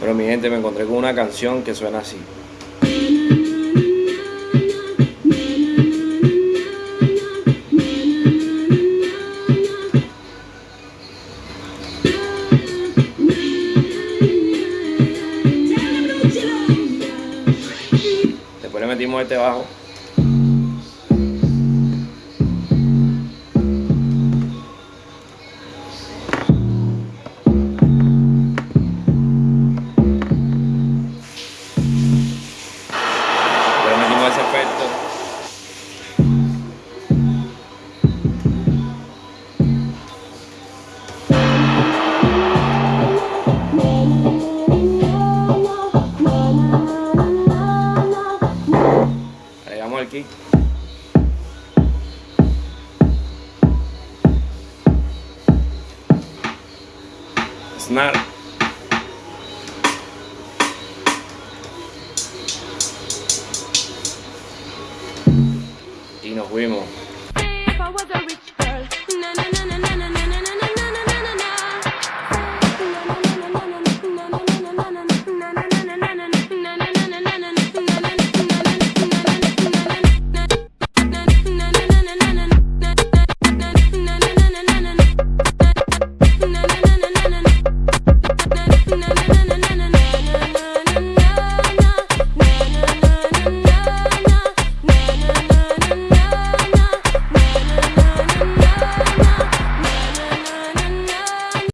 Pero mi gente, me encontré con una canción que suena así. Después le metimos este bajo. Kick. Snare. Y nos fuimos.